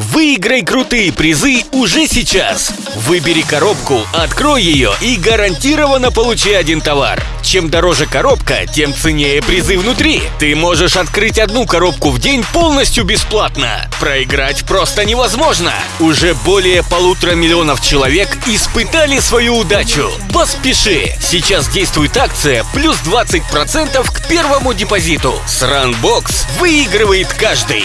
Выиграй крутые призы уже сейчас. Выбери коробку, открой ее и гарантированно получи один товар. Чем дороже коробка, тем ценнее призы внутри. Ты можешь открыть одну коробку в день полностью бесплатно. Проиграть просто невозможно. Уже более полутора миллионов человек испытали свою удачу. Поспеши! Сейчас действует акция плюс 20% к первому депозиту. С Runbox выигрывает каждый.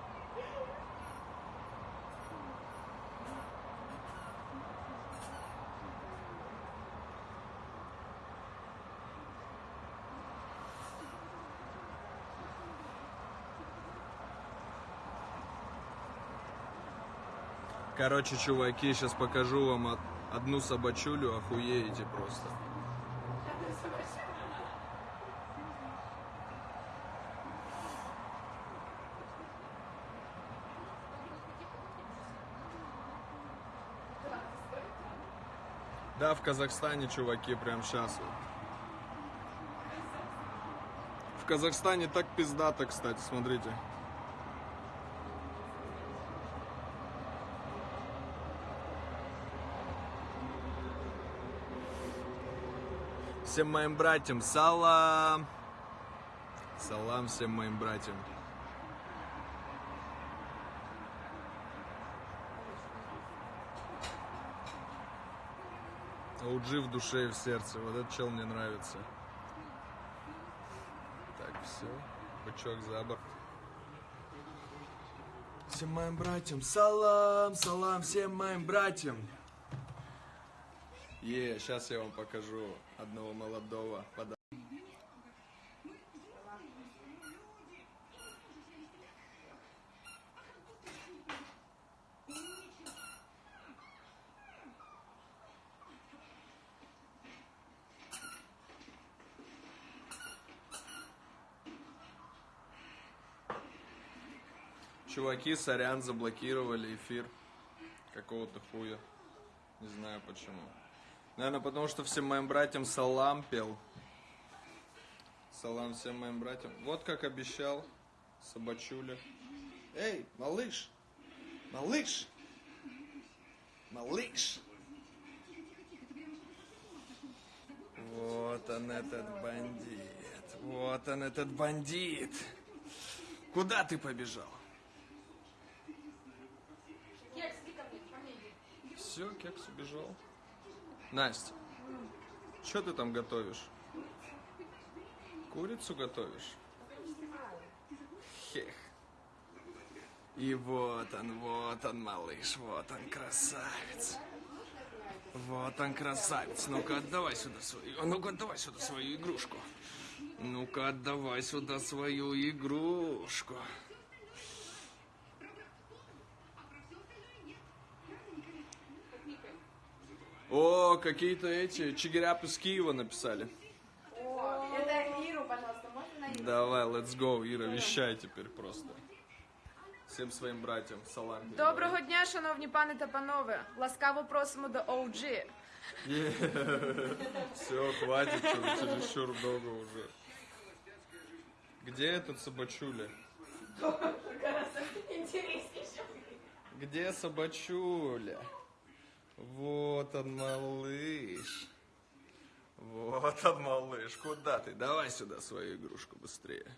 Короче, чуваки, сейчас покажу вам од- одну собачулю, охуеете просто. Да, в Казахстане, чуваки, прям сейчас. В Казахстане так пиздато, кстати, смотрите. Всем моим братьям салам. Салам всем моим братьям. OG в душе и в сердце. Вот этот чел мне нравится. Так, все. Бычок за борт. Всем моим братьям салам, салам всем моим братьям. Е, сейчас я вам покажу одного молодого пода- Чуваки, сорян, заблокировали эфир какого-то хуя. Не знаю почему. Наверное, потому что всем моим братьям салам пел. Салам всем моим братьям. Вот как обещал собачуля. Эй, малыш! Малыш! Малыш! Вот он этот бандит. Вот он этот бандит. Куда ты побежал? Все, кекс убежал. Настя, что ты там готовишь? Курицу готовишь? Хех. И вот он, вот он, малыш, вот он, красавец. Вот он, красавец. Ну-ка, отдавай сюда свою. Ну-ка, отдавай сюда свою игрушку. Ну-ка, отдавай сюда свою игрушку. О, какие-то эти чигиряпы с Киева написали. Это Иру, пожалуйста, можно на Иру? Давай, let's go, Ира, вещай теперь просто. всем своим братьям салам. Доброго дня, шановні пани та панове. Ласкаво просимо до OG. Все, хватит, чересчур долго уже. Где этот собачуля? Где собачуля? Вот он, малыш. Вот он, малыш. Куда ты? Давай сюда свою игрушку быстрее.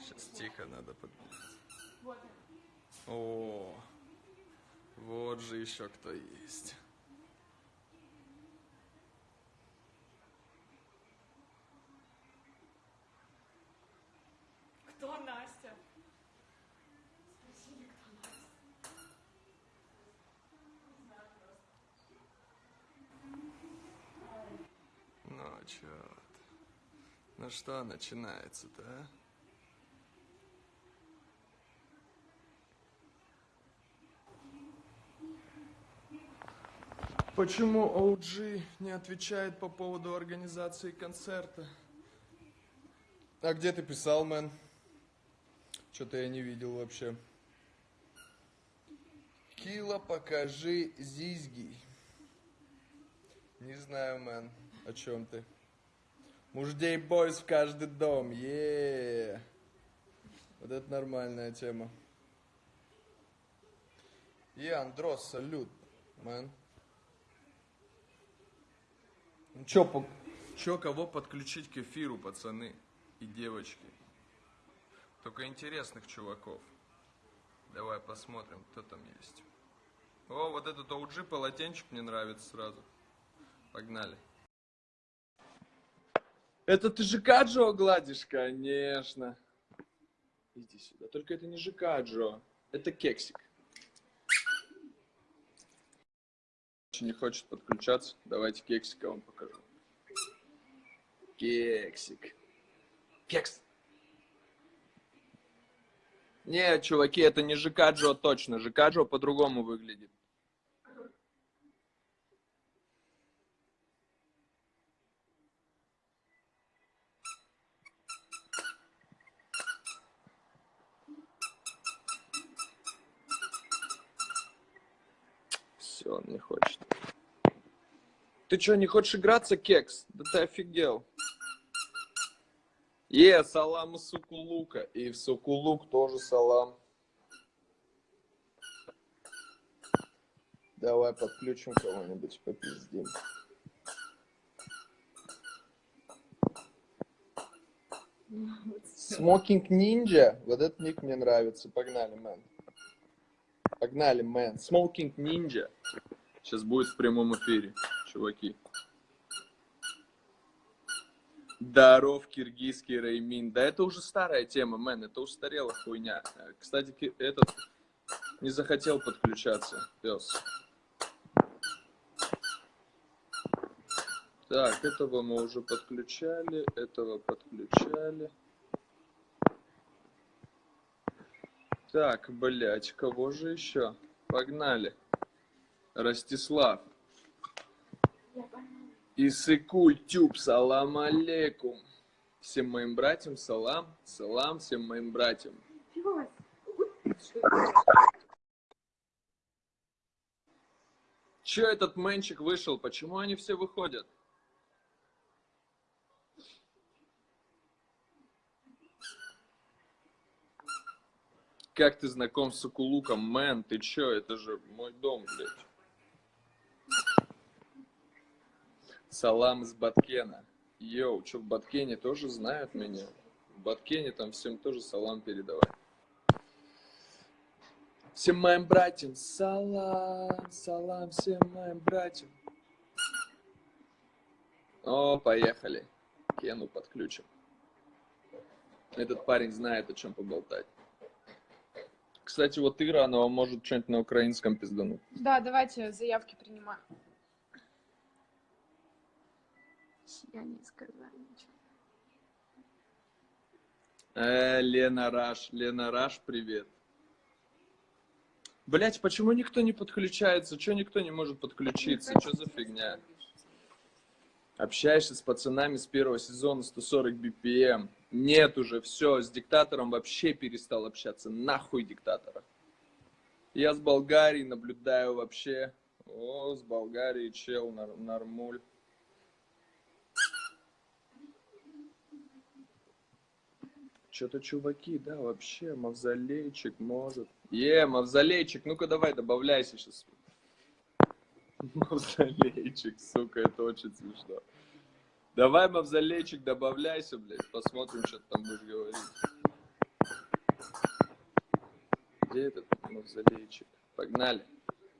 Сейчас тихо надо подняться. О, вот же еще кто есть. Хто Настя? Ну, чё ты? Ну что начинается-то, а? Почему OG не отвечает по поводу организации концерта? А где ты писал, мэн? Что-то я не видел вообще. Кила, покажи зизги. Не знаю, мэн, о чем ты. Муждей бойс в каждый дом, е Вот это нормальная тема. И Андрос, салют, мэн. Ну чё, по... чё, кого подключить к эфиру, пацаны и девочки? Только интересных чуваков. Давай посмотрим, кто там есть. О, вот этот OG полотенчик мне нравится сразу. Погнали. Это ты ЖК Джо гладишь? Конечно. Иди сюда. Только это не ЖК Джо. Это кексик. Не хочет подключаться. Давайте кексика вам покажу. Кексик. Кекс. Не, чуваки, это не ЖК Джо точно. ЖК Джо по-другому выглядит. Он не хочет. Ты что, не хочешь играться, кекс? Да ты офигел. Е, салам из Сукулука. И в Сукулук тоже салам. Давай подключим кого-нибудь, попиздим. Смокинг Ниндзя. Вот этот ник мне нравится. Погнали, мэн. Погнали, man. Smoking Ninja. Сейчас будет в прямом эфире, чуваки. Даров, киргизский Реймин. Да это уже старая тема, man, это устарела хуйня. Кстати, этот не захотел подключаться, пес. Так, этого мы уже подключали, этого подключали. Так, блять, кого же еще? Погнали. Ростислав. Исыкуль Тюб, салам алейкум. Всем моим братьям салам, салам всем моим братьям. Че этот мэнчик вышел? Почему они все выходят? Как ты знаком с Сукулуком, мэн? Ты чё? Это же мой дом, блядь. Салам из Баткена. Йоу, что в Баткене тоже знают меня? В Баткене там всем тоже салам передавай. Всем моим братьям салам, салам всем моим братьям. О, поехали. Кену подключим. Этот парень знает, о чем поболтать. Кстати, вот Ира, она может что-нибудь на украинском пиздануть. Да, давайте заявки принимаем. Я не сказала ничего. Э, Лена Раш, Лена Раш, привет. Блять, почему никто не подключается? Чего никто не может подключиться? Что за фигня? Общаешься с пацанами с первого сезона 140 BPM. Нет уже, все, с диктатором вообще перестал общаться. Нахуй диктатора. Я с Болгарии наблюдаю вообще. О, с Болгарии чел, нар- нормуль. Что-то чуваки, да, вообще, мавзолейчик может. Е, мавзолейчик, ну-ка давай, добавляйся сейчас. Мавзолейчик, сука, это очень смешно. Давай, мавзолейчик, добавляйся, блядь, посмотрим, что ты там будешь говорить. Где этот мавзолейчик? Погнали.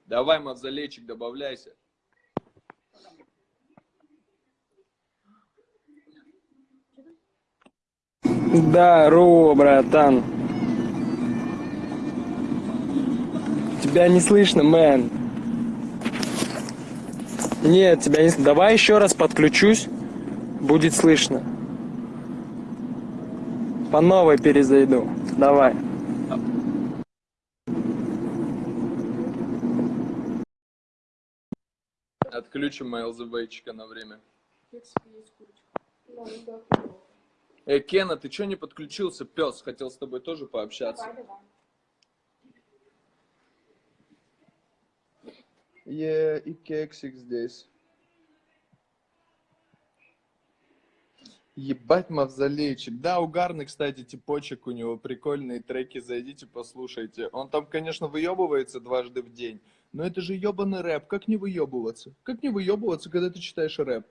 Давай, мавзолейчик, добавляйся. Здорово, братан. Тебя не слышно, мэн. Нет, тебя не слышно. Давай еще раз подключусь. Будет слышно. По новой перезайду. Давай. Отключим ЛЗБчика на время. Эй, Кена, ты что не подключился, пес? Хотел с тобой тоже пообщаться. Е, и кексик здесь. Ебать мавзолейчик. Да, угарный, кстати, типочек у него, прикольные треки, зайдите, послушайте. Он там, конечно, выебывается дважды в день, но это же ебаный рэп, как не выебываться? Как не выебываться, когда ты читаешь рэп?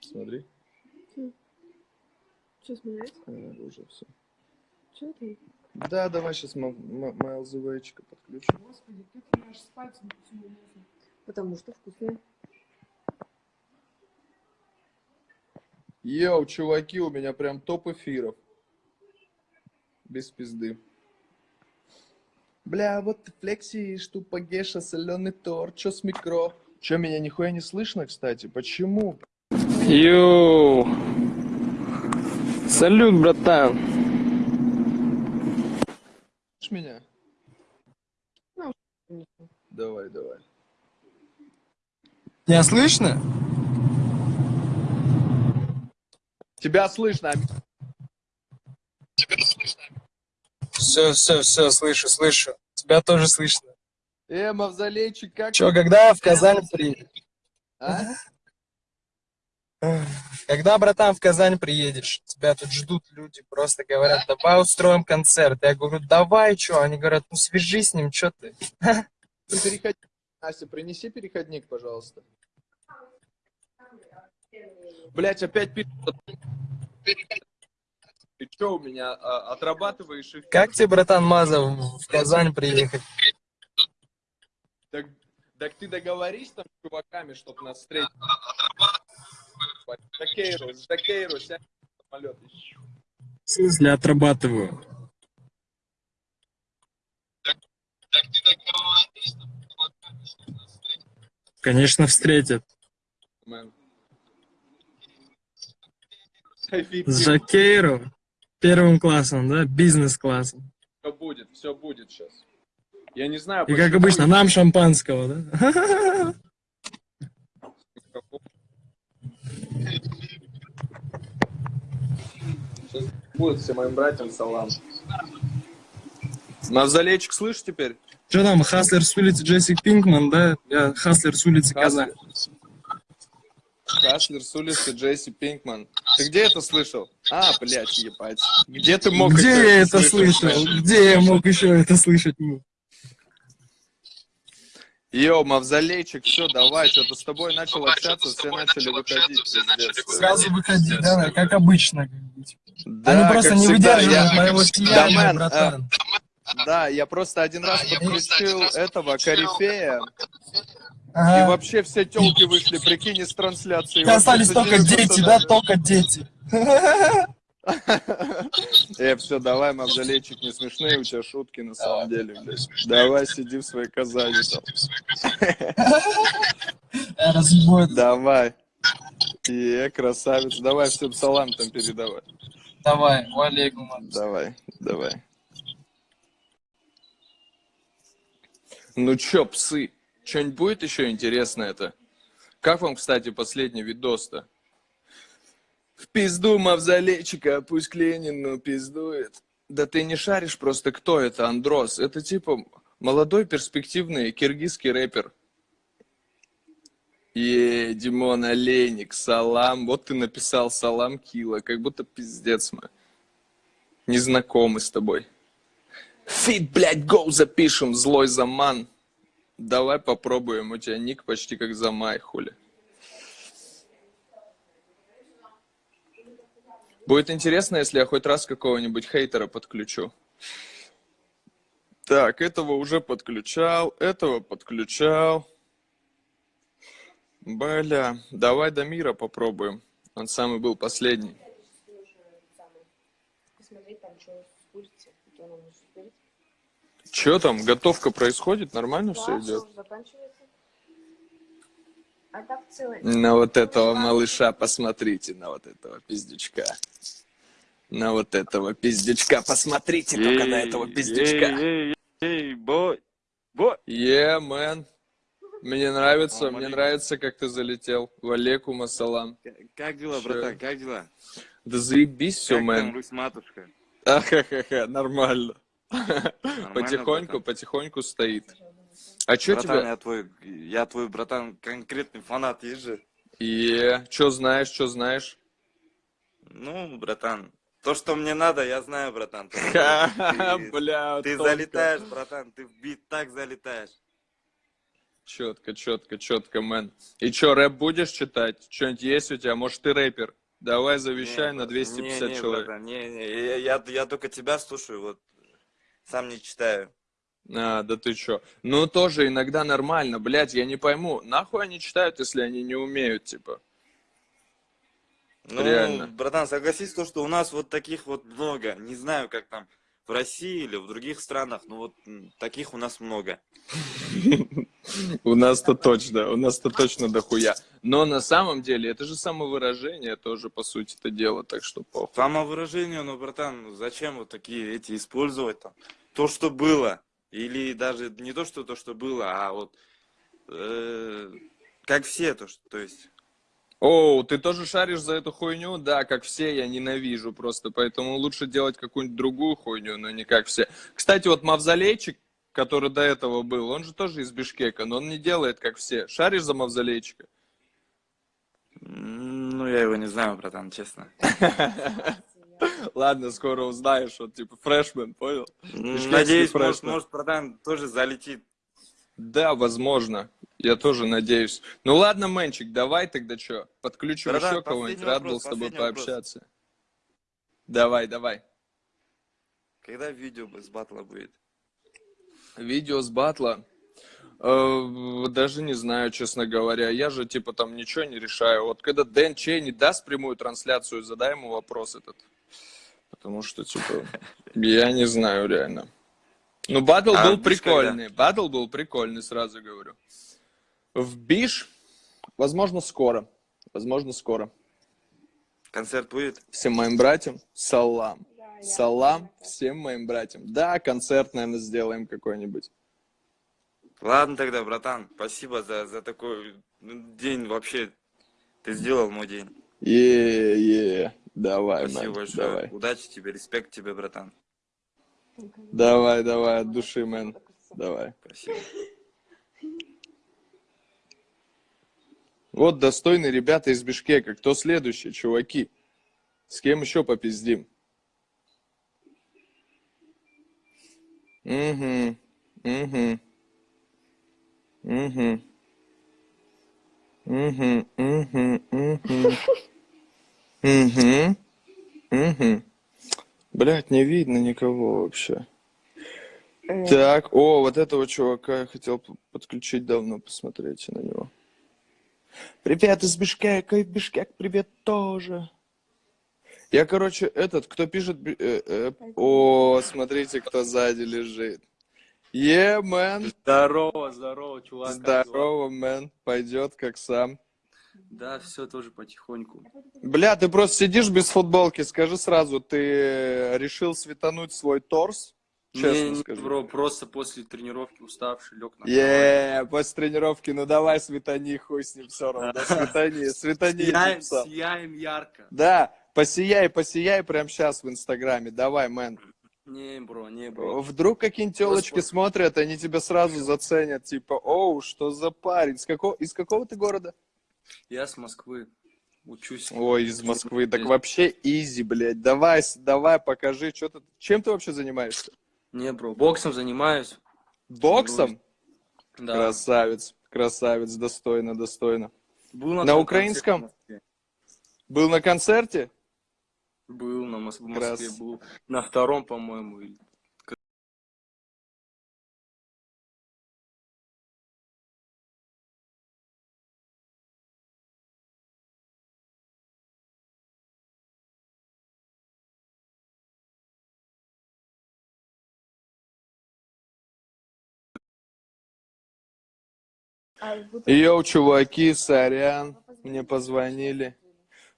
Смотри, Что смотреть? э, уже все. Что ты? Да, давай сейчас МЛЗВчика подключим. Господи, как мне аж спать не. Потому что вкусное. Йоу, чуваки, у меня прям топ эфиров. Без пизды. Бля, вот ты флексишь, тупо геша, соленый торт, чё с микро? Чё, меня нихуя не слышно, кстати? Почему? Йоу. Салют, братан. Слышишь меня? Ну, Давай, давай. Меня слышно? Тебя слышно, Все, все, все, слышу, слышу. Тебя тоже слышно. Э, мавзолейчик, как Че, когда в Казань приедешь? А? Когда, братан, в Казань приедешь? Тебя тут ждут люди, просто говорят, давай устроим концерт. Я говорю, давай, что? Они говорят, ну свяжись с ним, что ты? Ну, переходник. Настя, принеси переходник, пожалуйста. Блять, опять пишут. Ты что у меня а, отрабатываешь эфир? Как тебе, братан Мазов, в Казань приехать? Так, так ты договорись там с чуваками, чтоб нас встретить. Закейру, Закейру, сядь в самолет. В смысле отрабатываю? Конечно, встретят. Мэн. С Жакейру первым классом, да? Бизнес-классом. Все будет, все будет сейчас. Я не знаю, И как обычно, нам шампанского, да? Сейчас будет всем моим братьям салам. Мавзолейчик, слышишь теперь? Что там, Хаслер с улицы Джессик Пинкман, да? Я Хаслер с улицы Казань. Хаслер с улицы Джесси Пинкман. Ты где это слышал? А, блядь, ебать. Где ты мог Где я это слышал? блядь? Где я мог еще это слышать? ну? Йо, Мавзолейчик, все, давай, что-то с тобой начал общаться, все начали выходить. Сразу выходи, да, как обычно. типа. Да, Они просто не выдерживают моего Да, сияния, братан. Да, я просто один раз подключил этого корифея, и Ага. вообще все телки вышли, прикинь, из трансляции. И остались только дети, да, только дети. Э, все, давай, Мавзолейчик, не смешные у тебя шутки на самом деле, блядь. Давай, сиди в своей Казани там. Разбой. Давай. Е, красавец. Давай всем салам там передавай. Давай, валейкум. Давай, давай. Ну чё, псы, что-нибудь будет еще интересное это? Как вам, кстати, последний видос-то? В пизду мавзолейчика, пусть к Ленину пиздует. Да ты не шаришь просто, кто это, Андрос. Это типа молодой перспективный киргизский рэпер. Е, Димон Олейник, салам. Вот ты написал салам Кила, как будто пиздец мы. Не знакомы с тобой. Фит, блядь, гоу запишем, злой заман. Давай попробуем, у тебя ник почти как замай, хули. Будет интересно, если я хоть раз какого-нибудь хейтера подключу. Так, этого уже подключал, этого подключал. Бля, давай до мира попробуем. Он самый был последний. Посмотреть там, что спустится. То нам нужно спустить. Че там, готовка происходит? Нормально все Да, идет? всё, заканчивается. А. На вот этого малыша посмотрите, на вот этого пиздючка. На вот этого пиздючка, посмотрите только на этого пиздючка. Эй, эй, эй, бой, бой. Мэн. Мне нравится, Салам мне алейкум. нравится, как ты залетел. Валейкум ассалам. Как дела, Чё? братан, как дела? Да заебись все, как там мэн. Русь-матушка? Ахахаха, нормально. Потихоньку, потихоньку стоит. А чё Братан, тебя... я твой, я твой, братан, конкретный фанат, есть же? Е, чё знаешь, чё знаешь? Ну, братан, то, что мне надо, я знаю, братан. Ты, бля, ты залетаешь, братан, ты в бит так залетаешь. Четко, четко, четко, мэн. И чё, рэп будешь читать? Что-нибудь есть у тебя? Может, ты рэпер? Давай завещай Не, на брат, 250 не, не, человек. братан, не, не, я, я, я только тебя слушаю, вот, сам не читаю. А, да ты чё? Ну, тоже иногда нормально, блядь, я не пойму. Нахуй они читают, если они не умеют, типа? Ну, Реально. братан, согласись, то, что у нас вот таких вот много. Не знаю, как там в России или в других странах, но вот таких у нас много. У нас-то точно, у нас-то точно дохуя. Но на самом деле, это же самовыражение тоже, по сути, это дело, так что похуй. Самовыражение, ну, братан, зачем вот такие эти использовать там? То, что было. Или даже не то, что то, что было, а вот э, как все, то, что, то есть. О, ты тоже шаришь за эту хуйню? Да, как все, я ненавижу просто, поэтому лучше делать какую-нибудь другую хуйню, но не как все. Кстати, вот Мавзолейчик, который до этого был, он же тоже из Бишкека, но он не делает как все. Шаришь за Мавзолейчика? Ну, я его не знаю, братан, честно. Ладно, скоро узнаешь, вот типа фрешмен, понял? Надеюсь, может, может, братан тоже залетит. Да, возможно. Я тоже надеюсь. Ну ладно, Мэнчик, давай тогда что? Подключим Да-да, еще кого-нибудь. последний Рад вопрос, был с тобой вопрос. пообщаться. Давай, давай. Когда видео с батла будет? Видео с батла. Э, Даже не знаю, честно говоря. Я же, типа, там ничего не решаю. Вот когда Дэн Чей не даст прямую трансляцию, задай ему вопрос этот. Потому что, типа, я не знаю реально. Ну, батл А был прикольный. Батл был прикольный, сразу говорю. В Биш, возможно, скоро. Возможно, скоро. Концерт будет? Всем моим братьям салам. Да, я- Салам всем моим братьям. Да, концерт, наверное, сделаем какой-нибудь. Ладно тогда, братан, спасибо за, за такой день вообще. Ты сделал мой день. Е-е, давай, Спасибо мэн, большое. давай. Удачи тебе, респект тебе, братан. Давай, давай, от души, мэн. Давай. Спасибо. Вот достойные ребята из Бишкека. Кто следующий, чуваки? С кем еще попиздим? Угу, угу, угу, угу, угу, угу, угу, угу. Блять, не видно никого вообще. Э. Так, о, вот этого чувака я хотел подключить давно, посмотрите на него. Привет из Бишкека, и Бишкек привет тоже. Я, короче, этот, кто пишет... э, э, о, смотрите, кто сзади лежит. Е, мэн. Здорово, здорово, чувак. Здорово, мэн. Пойдет как сам. Да, все тоже потихоньку. Бля, ты просто сидишь без футболки. Скажи сразу, ты решил светануть свой торс? Честно не, скажи. бро, просто после тренировки уставший, лег на кровать. Е, после тренировки, ну давай светани, хуй с ним все равно. Да, светани, светани. Сияем, сияем ярко. Да, посияй, посияй прямо сейчас в Инстаграме. Давай, мэн. Не, бро, не, бро. Вдруг какие-нибудь телочки смотрят, они тебя сразу заценят. Типа, оу, что за парень? С какого, из какого ты города? Я с Москвы. Учусь. Ой, из Москвы. Так вообще изи, блядь. Давай, давай, покажи, что ты... Чем ты вообще занимаешься? Не, бро, боксом занимаюсь. Боксом? Да. Красавец, красавец, достойно, достойно. Был На том украинском? Был на концерте? Был на Мос- в Крас. Москве, был на втором, по-моему. Йоу, чуваки, сорян, мне позвонили.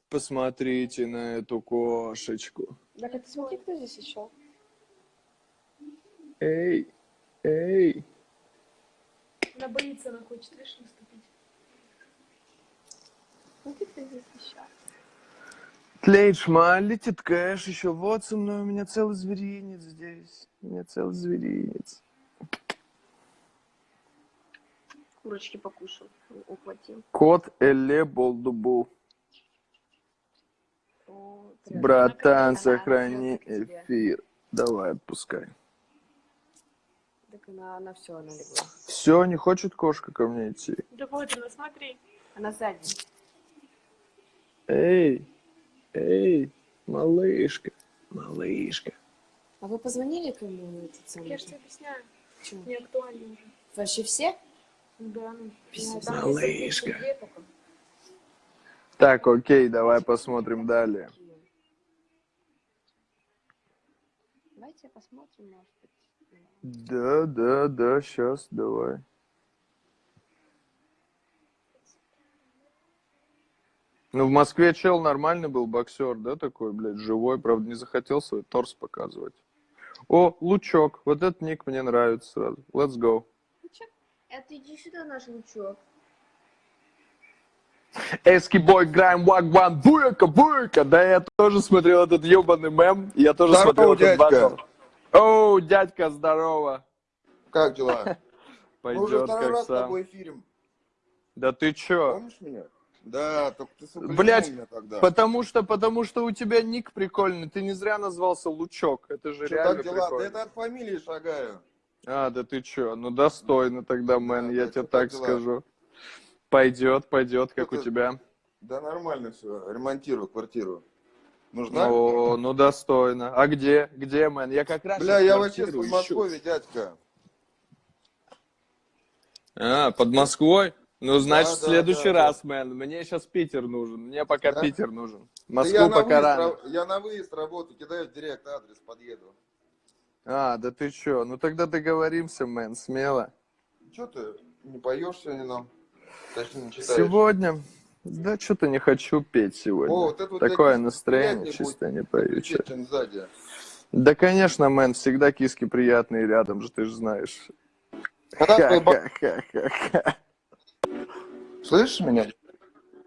Посмотрите на эту кошечку. Так, а ты смотри, кто здесь еще? Эй, эй. Она боится, она хочет, видишь, наступить. Смотри, кто здесь еще. Тлеет летит кэш еще. Вот со мной, у меня целый зверинец здесь. У меня целый зверинец. Курочки покушал, ухватил. Кот Эле Болдубу. О. Братан, сохрани эфир. Давай, отпускай. Так она, она все, она легла. Все, не хочет кошка ко мне идти. Да вот она, смотри. Она сзади. Эй, эй, малышка, малышка. А вы позвонили кому на этот самый? Я же тебе объясняю. Чё? Не актуально уже. Вообще все? Да, ну. Пиздец. Малышка. 32 только. Так, окей, давай посмотрим далее. Давайте посмотрим, может быть. Да, да, да, сейчас, давай. Ну, в Москве чел нормальный был боксер, да, такой, блядь, живой, правда, не захотел свой торс показывать. О, Лучок, вот этот ник мне нравится сразу. Let's go. Это иди сюда, наш лучок. Эски бой, грайм, вагван, буйка, буйка. Да, я тоже смотрел этот ебаный мем, я тоже Здорово, смотрел этот дядька. батл. Оу, дядька, здорово. Как дела? Мы уже Пойдет второй как раз с сам. тобой эфирим. Да ты чё? Помнишь меня? Да, только ты, сука, Блядь, меня тогда. Потому что, потому что у тебя ник прикольный, ты не зря назвался Лучок, это же Что реально так дела? Да прикольно. это от фамилии шагаю. А, да ты чё, ну достойно тогда, мэн, Да, я да, тебе так дела? скажу. Пойдет, пойдет, как у Что-то- тебя. Да нормально все, ремонтирую квартиру. Нужна? О, ну достойно. А где? Где, мэн? Я как раз Бля, я вообще с квартиру ищу. Дядька. А, под Москвой? Ну, значит, Да, в да, следующий да, раз, мэн. Мне сейчас Питер нужен. Мне пока Да? Питер нужен. Да Москву на, пока выезд, рано. ра- я на выезд работаю, кидаю в директ адрес, подъеду. А, да ты чё? Ну тогда договоримся, мэн, смело. Че ты не поешь сегодня нам? Точнее, не читаешь. Сегодня? Да что-то не хочу петь сегодня. О, вот это вот Такое настроение, чисто не пою. чё. Да, конечно, мэн, всегда киски приятные рядом же, ты же знаешь. Когда твой ба- Ха-ха-ха-ха. Слышишь меня?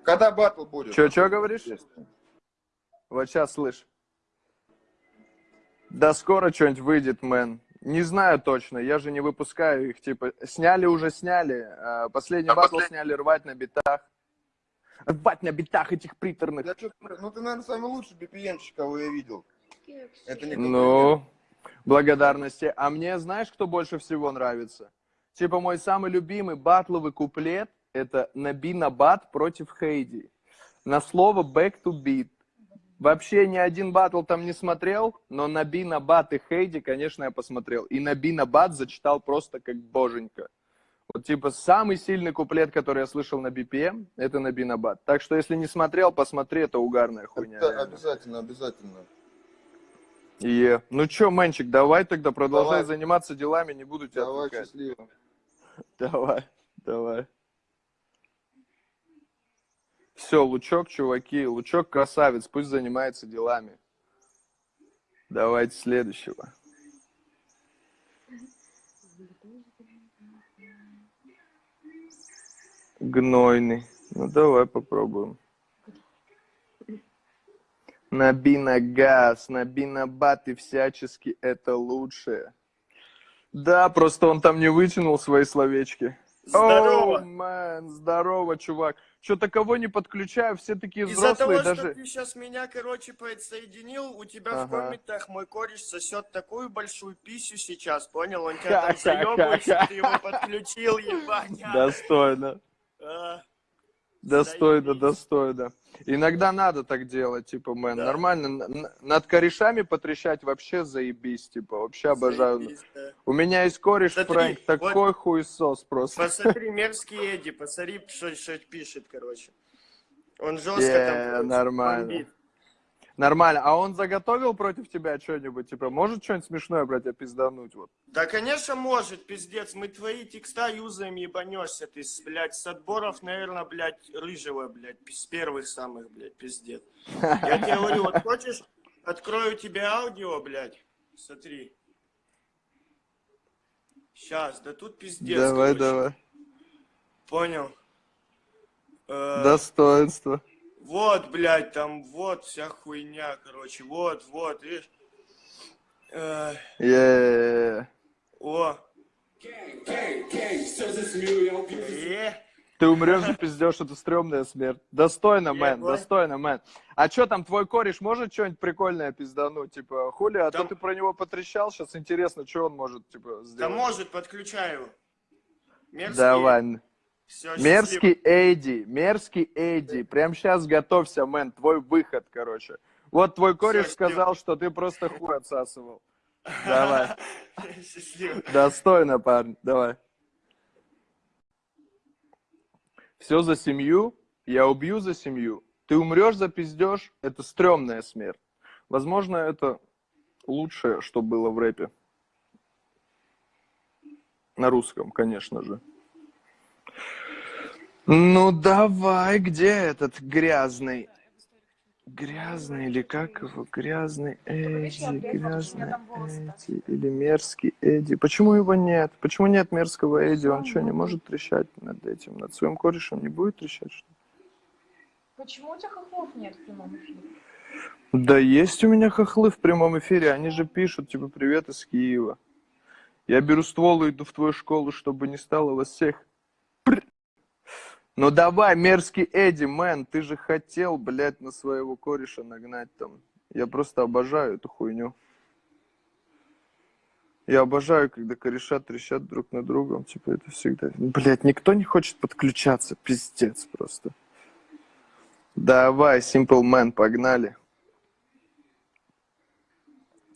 Когда батл будет? Чё, чё говоришь? Вот сейчас слышь. Да скоро что-нибудь выйдет, мэн. Не знаю точно, я же не выпускаю их, типа, сняли уже сняли, а, последний батл сняли рвать на битах. Рвать на битах этих приторных. Я ну ты, наверное, самый лучший BPM-щик, кого я видел. Это не Ну, благодарности. А мне знаешь, кто больше всего нравится? Типа мой самый любимый батловый куплет – это Наби Набат против Хейди. На слово back to beat. Вообще ни один батл там не смотрел, но Наби Набат и Хейди, конечно, я посмотрел. И Наби Набат зачитал просто как боженька. Вот типа самый сильный куплет, который я слышал на BPM, это Наби Набат. Так что если не смотрел, посмотри, это угарная хуйня. Реально. обязательно, обязательно. Е. Ну чё, Мэнчик, давай тогда продолжай Давай. заниматься делами, не буду тебя Давай, отвлекать. счастливо. Давай, давай. Все, Лучок, чуваки, Лучок красавец, пусть занимается делами. Давайте следующего. Гнойный. Ну, давай попробуем. Наби на газ, наби на бат, и всячески это лучшее. Да, просто он там не вытянул свои словечки. Здорово! Oh, man, здорово, чувак. Что-то кого не подключаю, все такие Из-за того, взрослые что даже... ты сейчас меня, короче, подсоединил, у тебя в Ага. комментах мой кореш сосет такую большую писю сейчас, понял? Он тебя там заебывает, что ты его подключил, ебаня. Достойно. А, Достойно, достойно. Иногда надо так делать, типа, мэн, Да. нормально. Над корешами потрещать вообще заебись, типа, вообще обожаю. заебись, да. У меня есть кореш, Смотри, Фрэнк, вот- такой хуесос просто. Посмотри, мерзкий Эдди, посмотри, что, что пишет, короче. Он жестко Е, там нормально. бомбит. Нормально. А он заготовил против тебя что-нибудь? Типа, может что-нибудь смешное, брать, пиздануть? Вот. Да, конечно, может, пиздец. Мы твои текста юзаем, ебанешься ты, блядь, с отборов, наверное, блядь, рыжего, блядь, с первых самых, блядь, пиздец. Я тебе говорю, вот хочешь, открою тебе аудио, блядь, смотри. Сейчас, да тут пиздец, давай, короче. давай. Понял? Э, Достоинство. Вот, блядь, там вот вся хуйня, короче, вот, вот, видишь? Э, Е. о. Е. Ты умрешь и пиздешь, это стрёмная смерть. Достойно, мэн, достойно, мэн. А что там, твой кореш может что-нибудь прикольное пиздануть? Типа, хули, а то Там- ты про него потрещал, сейчас интересно, что он может, типа, Да сделать. может, подключаю. Мерзкий. Давай. Всё, Мерзкий Эдди, мерзкий Эдди. Прям сейчас готовься, мэн, твой выход, короче. Вот твой кореш Всё, сказал, что ты просто хуй отсасывал. Давай. счастливо. Счастливо. Достойно, парень, давай. Все за семью, я убью за семью. Ты умрешь за пиздеж, это стрёмная смерть. Возможно, это лучшее, что было в рэпе. На русском, конечно же. Ну давай, где этот грязный? Грязный или как его? Грязный Эдди, грязный Эдди или мерзкий Эдди. Почему его нет? Почему нет мерзкого Эдди? Он что, не может трещать над этим? Над своим корешем не будет трещать? Что? ли? Почему у тебя хохлов нет в прямом эфире? Да есть у меня хохлы в прямом эфире. Они же пишут, типа, привет из Киева. Я беру ствол и иду в твою школу, чтобы не стало вас всех. Ну давай, мерзкий Эдди, мэн, ты же хотел, блядь, на своего кореша нагнать там. Я просто обожаю эту хуйню. Я обожаю, когда кореша трещат друг на другом. Типа, это всегда... Блядь, никто не хочет подключаться. Пиздец просто. Давай, Simple Man, погнали.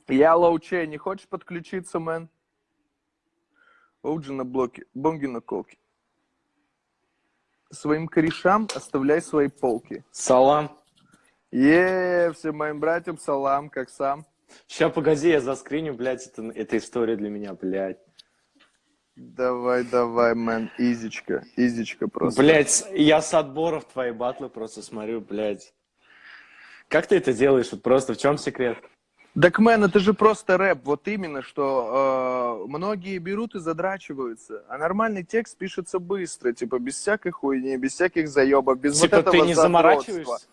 Я Лоучей, не хочешь подключиться, мэн? Оуджи на блоке, бонги на колке. Своим корешам оставляй свои полки. Салам. Е, всем моим братьям салам, как сам. Ща, погоди, я заскриню, блядь, это, это история для меня, блядь. Давай, давай, мэн, изичка, изичка просто. Блядь, я с отборов твои батлы просто смотрю, блядь. Как ты это делаешь? Вот просто в чем секрет? Так, мэн, это же просто рэп, вот именно, что э, многие берут и задрачиваются, а нормальный текст пишется быстро, типа, без всякой хуйни, без всяких заебов, без Типа вот этого ты не заморачиваешься?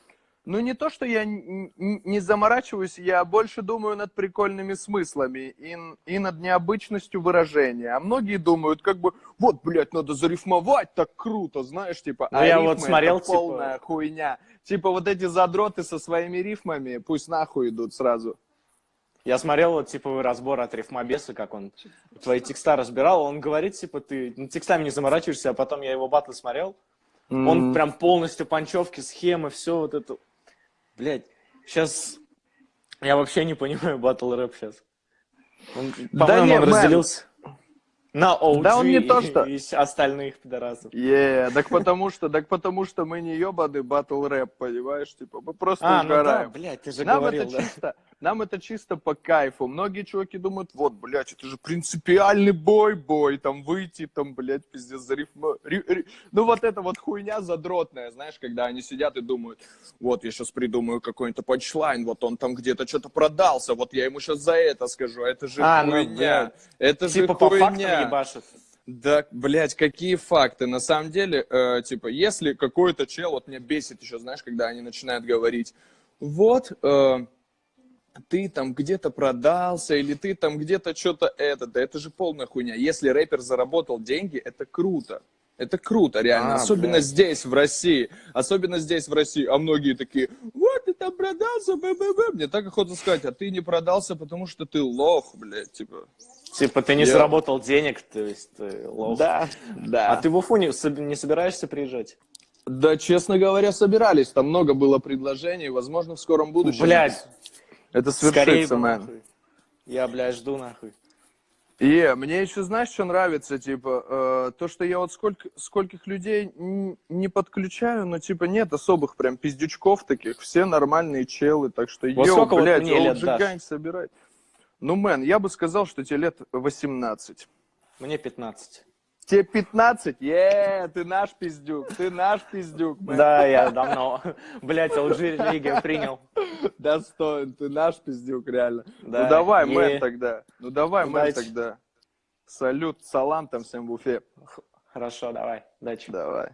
Ну, не то, что я не заморачиваюсь, я больше думаю над прикольными смыслами и, и над необычностью выражения. А многие думают, как бы, вот, блядь, надо зарифмовать, так круто, знаешь, типа, Ну, а я вот смотрел, это типа- полная хуйня. Типа, вот эти задроты со своими рифмами, пусть нахуй идут сразу. Я смотрел вот типовый разбор от Рифмобеса, как он твои текста разбирал. Он говорит, типа, ты ну, текстами не заморачиваешься, а потом я его батлы смотрел. Он М. прям полностью панчевки, схемы, все вот это. Блять, сейчас я вообще не понимаю батл рэп сейчас. Он, Да по-моему, не, он разделился на OG Да он не то, и- что- и остальных пидорасов. Е, так потому что, так потому что мы не ебаный батл рэп, понимаешь, типа, мы просто А, ну да, угораем. блядь, ты же нам говорил, это да. чисто, нам это чисто по кайфу. Многие чуваки думают, вот, блядь, это же принципиальный бой, бой, там выйти, там, блядь, пиздец, за рифма- ри- ри- Ну вот это вот хуйня задротная, знаешь, когда они сидят и думают, вот, я сейчас придумаю какой-нибудь панчлайн, вот он там где-то что-то продался, вот я ему сейчас за это скажу, это же А, ну хуйня, да. это Типа же по фактам хуйня. ебашит. Да, блядь, какие факты. На самом деле, э, типа, если какой-то чел, вот меня бесит еще, знаешь, когда они начинают говорить, вот, э, ты там где-то продался, или ты там где-то что-то это, да это же полная хуйня. Если рэпер заработал деньги, это круто. Это круто, реально. А, Особенно блядь. здесь, в России. Особенно здесь, в России. А многие такие, вот, ты там продался, б-б-б. Мне так охота сказать, а ты не продался, потому что ты лох, блядь, типа. Типа ты не Я- заработал денег, то есть ты лох. Да, да. А ты в Уфу не, не собираешься приезжать? Да, честно говоря, собирались. Там много было предложений. Возможно, в скором будущем. Блядь, Это свершится, мэн. Я, блядь, жду нахуй. И мне еще, знаешь, что нравится, типа, э, то, что я вот сколько, скольких людей не подключаю, но, типа, нет особых прям пиздючков таких, все нормальные челы, так что, Вот вот блядь, OG дашь? Gang собирай. Ну, мэн, я бы сказал, что тебе лет 18. Мне 15. Тебе 15? Е, ты наш пиздюк, ты наш пиздюк, мэн. Да, я давно, блядь, LG религию принял. Достоин, ты наш пиздюк, реально. Да, ну давай, мэн, тогда. Ну давай, мэн, тогда. Салют, салам там всем в Уфе. Хорошо, давай, удачи. Давай.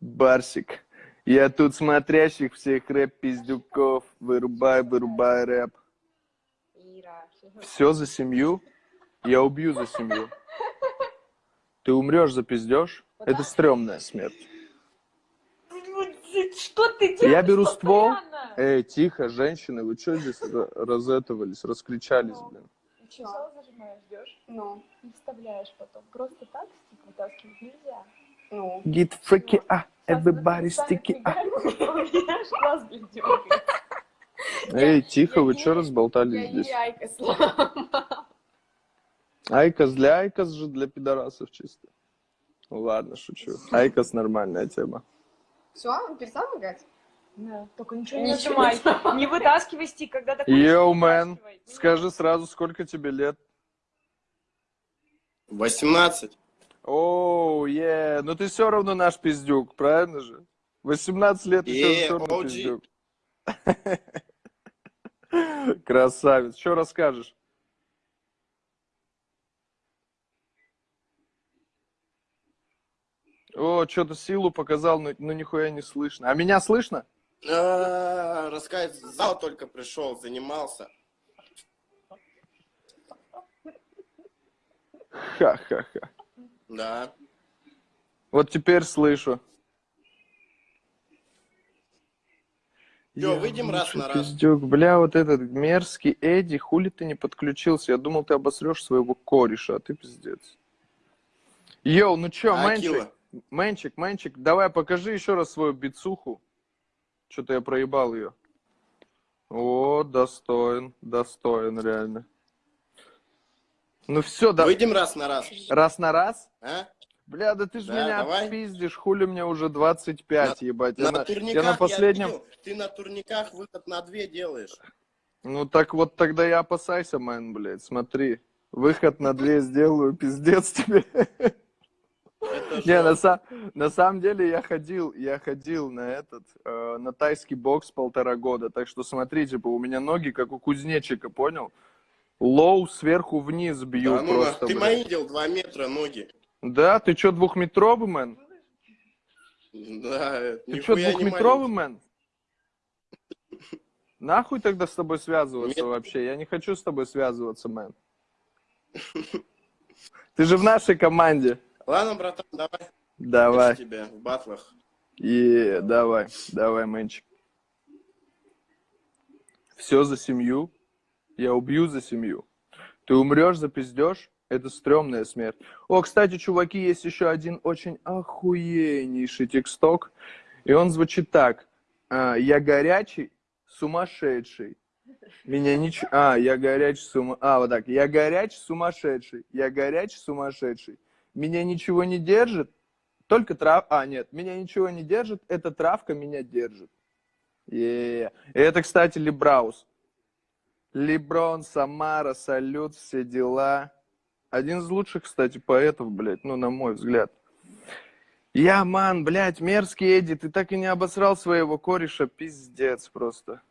Барсик. Я тут смотрящих всех рэп-пиздюков. Вырубай, вырубай рэп. Все за семью? Я убью за семью. Ты умрешь за пиздеж? Это стрёмная смерть. Что ты делаешь? Я беру ствол. постоянно? Эй, тихо, женщины, вы что здесь ра- разэтовались, раскричались, блин? Чё? зажимаешь, ждешь Ну, и вставляешь потом. Просто так стик вытаскивать нельзя. ну. Get freaky, ah, everybody sticky. У меня аж глаз, блин, дёргает. Эй, тихо, я вы что разболтались Я здесь? не IQOS сломала. IQOS для IQOS же для пидорасов чисто. Ну Ладно, шучу. IQOS нормальная тема. Все, он перестал играть? Да, только ничего не нажимай. Не вытаскивай стик, когда такой Yo, man, скажи сразу, сколько тебе лет? 18. Оу, е, ну ты все равно наш пиздюк, правильно же? 18 лет еще Е, все равно OG. пиздюк. Красавец. Что расскажешь? О, что-то силу показал, но, но нихуя не слышно. А меня слышно? А, Рассказать, в зал только пришел, занимался. Ха-ха-ха. Да. Вот теперь слышу. Я выйдем раз на раз. Пиздюк, бля, вот этот мерзкий Эдди, хули ты не подключился? Я думал, ты обосрешь своего кореша, а ты пиздец. Йоу, ну чё, А, Мэнчик, Акила? Мэнчик, Мэнчик, давай покажи еще раз свою бицуху. Что-то я проебал ее. О, достоин, достоин, реально. Ну все, да. Выйдем раз на раз. Раз на раз? А? Бля, да ты ж Да, меня давай. пиздишь, хули мне уже 25, ебать. Я На, на, турниках я на последнем... видел, ты на турниках выход на две делаешь. Ну так вот тогда и опасайся, мэн, блядь, смотри. Выход на две сделаю, пиздец тебе. Не, на, са- на самом деле я ходил, я ходил на этот, э, на тайский бокс полтора года, так что смотри, типа, у меня ноги как у кузнечика, понял? Лоу сверху вниз бью Да ну просто, ты мои видел два метра ноги. Да, ты чё, двухметровый, мэн? Да, Ты не двухметровый, мэн? Нахуй тогда с тобой связываться Нет. вообще? Я не хочу с тобой связываться, мэн. Ты же в нашей команде. Ладно, братан, давай. Давай. Тебе в батлах. И давай, давай, мэнчик. Все за семью. Я убью за семью. Ты умрешь за пиздеж. Это стрёмная смерть. О, кстати, чуваки, есть еще один очень охуеннейший тексток. И он звучит так. А, я горячий, сумасшедший. Меня ничего... А, я горячий, сума... А, вот так. Я горячий, сумасшедший. Я горячий, сумасшедший. Меня ничего не держит, только трав... А, нет, меня ничего не держит, эта травка меня держит. И это, кстати, Либраус. Леброн, Самара, Салют, все дела. Один из лучших, кстати, поэтов, блядь, ну, на мой взгляд. Я, ман, блядь, мерзкий Эдди, ты так и не обосрал своего кореша, пиздец просто.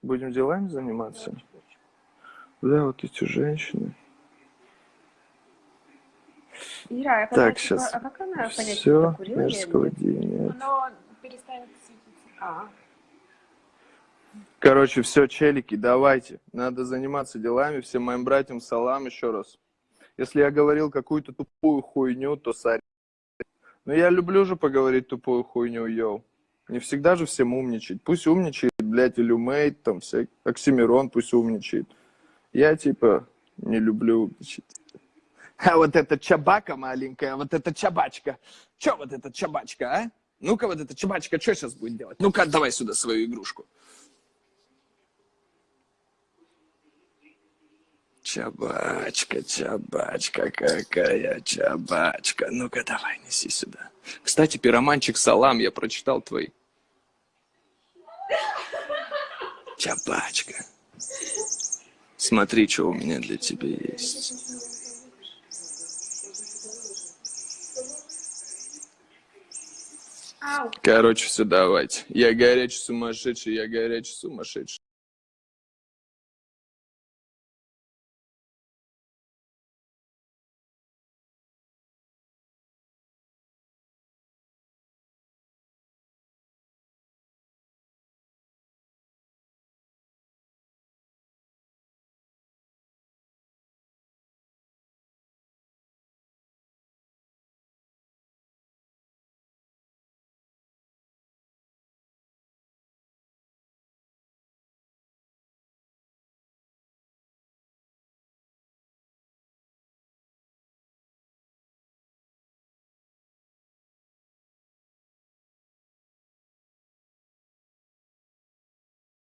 Будем делами заниматься? Да, вот эти женщины. Ира, я Так, сейчас. А как она понять, Все, мерзкого нет? дня нет. Оно перестанет светиться. А, Короче, все, челики, давайте. Надо заниматься делами. Всем моим братьям салам еще раз. Если я говорил какую-то тупую хуйню, то сори. Но я люблю же поговорить тупую хуйню, йоу. Не всегда же всем умничать. Пусть умничает, блядь, Илюмейт, там, всякий. Оксимирон пусть умничает. Я, типа, не люблю. А вот эта чабака маленькая, вот эта чабачка. Че вот эта чабачка, а? Ну-ка, вот эта чабачка, что сейчас будет делать? Ну-ка, давай сюда свою игрушку. Чабачка, чабачка, какая чабачка. Ну-ка, давай, неси сюда. Кстати, пироманчик Салам, я прочитал твой. Чабачка. Смотри, что у меня для тебя есть. Короче, все, давайте. Я горячий сумасшедший, я горячий сумасшедший.